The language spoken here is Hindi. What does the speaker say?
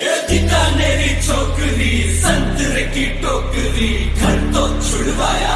बीकानेरी छोकरी संतरे की टोकरी घर तो छुड़वाया